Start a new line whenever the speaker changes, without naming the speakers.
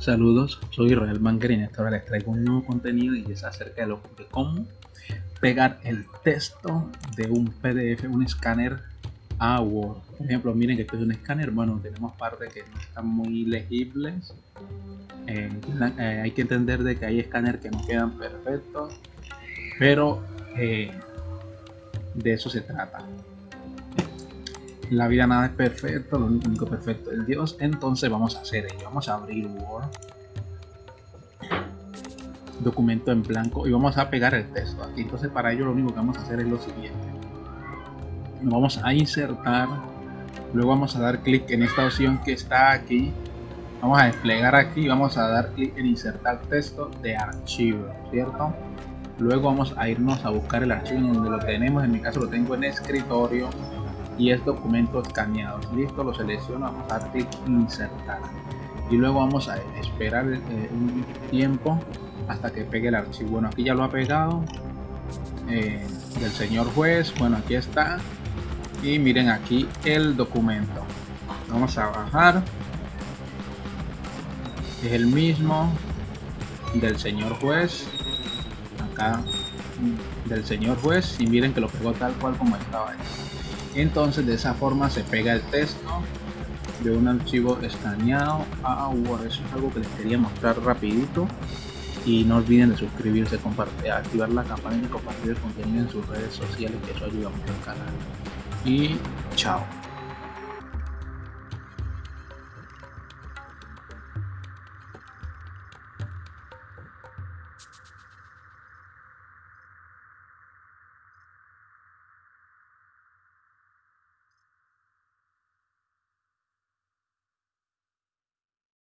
Saludos, soy Israel Banker esta hora les traigo un nuevo contenido y es acerca de cómo pegar el texto de un PDF, un escáner a Word. Por ejemplo, miren que esto es un escáner, bueno, tenemos partes que no están muy legibles. Eh, eh, hay que entender de que hay escáneres que no quedan perfectos, pero eh, de eso se trata. La vida nada es perfecto, lo único perfecto es Dios. Entonces vamos a hacer ello. Vamos a abrir Word. Documento en blanco y vamos a pegar el texto aquí. Entonces para ello lo único que vamos a hacer es lo siguiente. Nos vamos a insertar. Luego vamos a dar clic en esta opción que está aquí. Vamos a desplegar aquí y vamos a dar clic en insertar texto de archivo, ¿cierto? Luego vamos a irnos a buscar el archivo en donde lo tenemos. En mi caso lo tengo en escritorio y es documento escaneado. Listo, lo selecciono, vamos a dar insertar. Y luego vamos a esperar eh, un tiempo hasta que pegue el archivo. Bueno, aquí ya lo ha pegado. Eh, del señor juez. Bueno, aquí está. Y miren aquí el documento. Vamos a bajar. Es el mismo del señor juez. Acá del señor juez. Y miren que lo pegó tal cual como estaba ahí entonces de esa forma se pega el texto de un archivo escaneado. A Word eso es algo que les quería mostrar rapidito. Y no olviden de suscribirse, compartir, activar la campana y compartir el contenido en sus redes sociales que eso ayuda mucho al canal. Y chao